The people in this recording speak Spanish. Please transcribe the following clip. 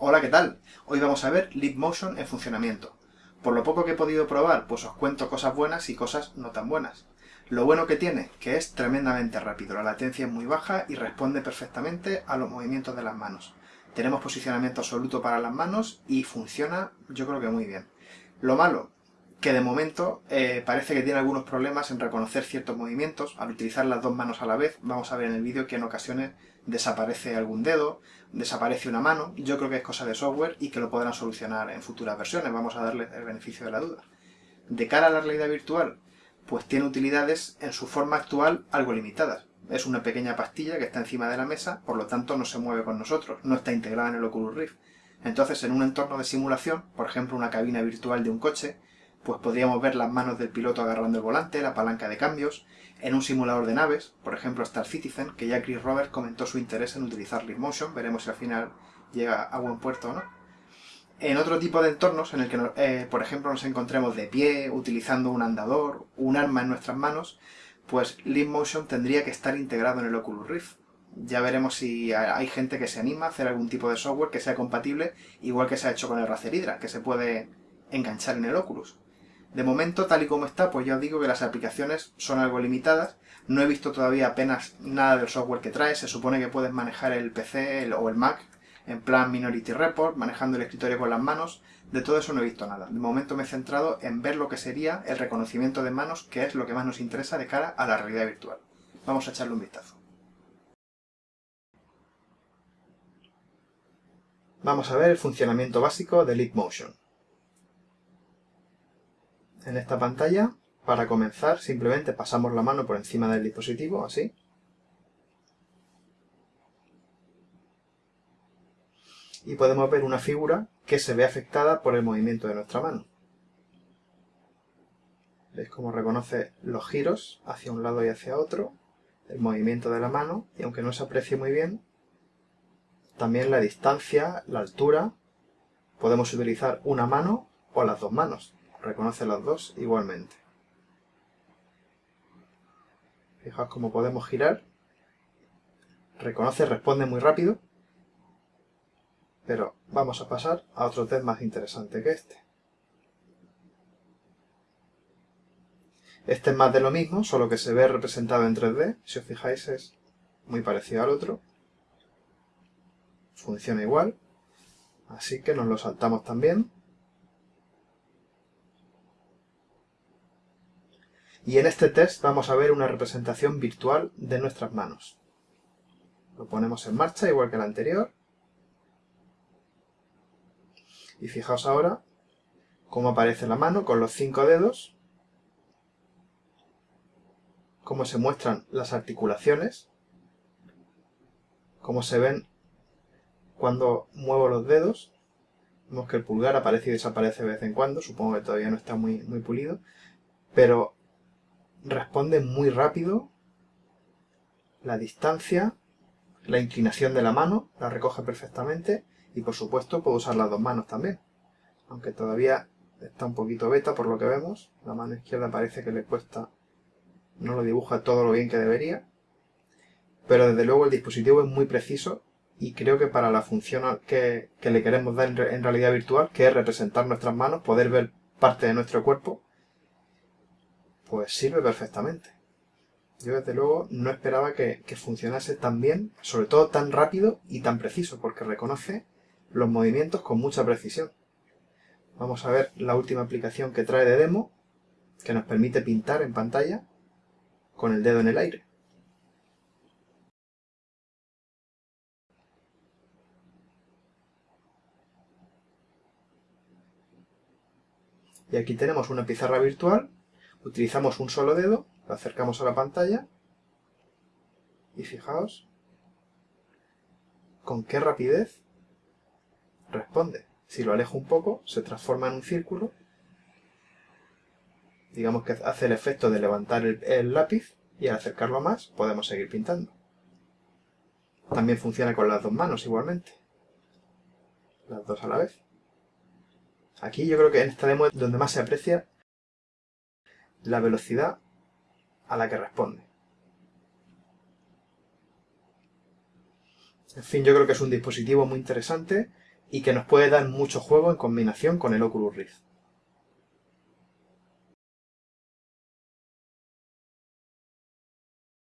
Hola, ¿qué tal? Hoy vamos a ver Leap Motion en funcionamiento. Por lo poco que he podido probar, pues os cuento cosas buenas y cosas no tan buenas. Lo bueno que tiene, que es tremendamente rápido, la latencia es muy baja y responde perfectamente a los movimientos de las manos. Tenemos posicionamiento absoluto para las manos y funciona yo creo que muy bien. Lo malo, que de momento eh, parece que tiene algunos problemas en reconocer ciertos movimientos. Al utilizar las dos manos a la vez, vamos a ver en el vídeo que en ocasiones desaparece algún dedo, desaparece una mano. Yo creo que es cosa de software y que lo podrán solucionar en futuras versiones. Vamos a darle el beneficio de la duda. De cara a la realidad virtual, pues tiene utilidades en su forma actual algo limitadas. Es una pequeña pastilla que está encima de la mesa, por lo tanto no se mueve con nosotros, no está integrada en el Oculus Rift. Entonces, en un entorno de simulación, por ejemplo una cabina virtual de un coche, pues podríamos ver las manos del piloto agarrando el volante, la palanca de cambios, en un simulador de naves, por ejemplo Star Citizen, que ya Chris Roberts comentó su interés en utilizar Motion, veremos si al final llega a buen puerto o no. En otro tipo de entornos, en el que, eh, por ejemplo, nos encontremos de pie, utilizando un andador, un arma en nuestras manos, pues Motion tendría que estar integrado en el Oculus Rift. Ya veremos si hay gente que se anima a hacer algún tipo de software que sea compatible, igual que se ha hecho con el Razer Hydra, que se puede enganchar en el Oculus. De momento, tal y como está, pues ya os digo que las aplicaciones son algo limitadas. No he visto todavía apenas nada del software que trae. Se supone que puedes manejar el PC o el Mac en plan Minority Report, manejando el escritorio con las manos. De todo eso no he visto nada. De momento me he centrado en ver lo que sería el reconocimiento de manos, que es lo que más nos interesa de cara a la realidad virtual. Vamos a echarle un vistazo. Vamos a ver el funcionamiento básico de Leap Motion en esta pantalla. Para comenzar, simplemente pasamos la mano por encima del dispositivo, así. Y podemos ver una figura que se ve afectada por el movimiento de nuestra mano. ¿Veis cómo reconoce los giros hacia un lado y hacia otro? El movimiento de la mano, y aunque no se aprecie muy bien, también la distancia, la altura, podemos utilizar una mano o las dos manos reconoce las dos igualmente. Fijaos cómo podemos girar. Reconoce, responde muy rápido. Pero vamos a pasar a otro test más interesante que este. Este es más de lo mismo, solo que se ve representado en 3D. Si os fijáis es muy parecido al otro. Funciona igual. Así que nos lo saltamos también. Y en este test vamos a ver una representación virtual de nuestras manos. Lo ponemos en marcha igual que el anterior. Y fijaos ahora cómo aparece la mano con los cinco dedos, cómo se muestran las articulaciones, cómo se ven cuando muevo los dedos. Vemos que el pulgar aparece y desaparece de vez en cuando, supongo que todavía no está muy, muy pulido, pero responde muy rápido, la distancia, la inclinación de la mano, la recoge perfectamente. Y por supuesto puedo usar las dos manos también. Aunque todavía está un poquito beta por lo que vemos, la mano izquierda parece que le cuesta, no lo dibuja todo lo bien que debería, pero desde luego el dispositivo es muy preciso y creo que para la función que, que le queremos dar en realidad virtual, que es representar nuestras manos, poder ver parte de nuestro cuerpo, pues sirve perfectamente. Yo desde luego no esperaba que, funcionase tan bien, sobre todo tan rápido y tan preciso, porque reconoce los movimientos con mucha precisión. Vamos a ver la última aplicación que trae de demo, que nos permite pintar en pantalla con el dedo en el aire. Y aquí tenemos una pizarra virtual utilizamos un solo dedo, lo acercamos a la pantalla y fijaos con qué rapidez responde. Si lo alejo un poco, se transforma en un círculo. Digamos que hace el efecto de levantar el, lápiz y al acercarlo más podemos seguir pintando. También funciona con las dos manos igualmente. Las dos a la vez. Aquí yo creo que en esta demo es donde más se aprecia la velocidad a la que responde. En fin, yo creo que es un dispositivo muy interesante y que nos puede dar mucho juego en combinación con el Oculus Rift.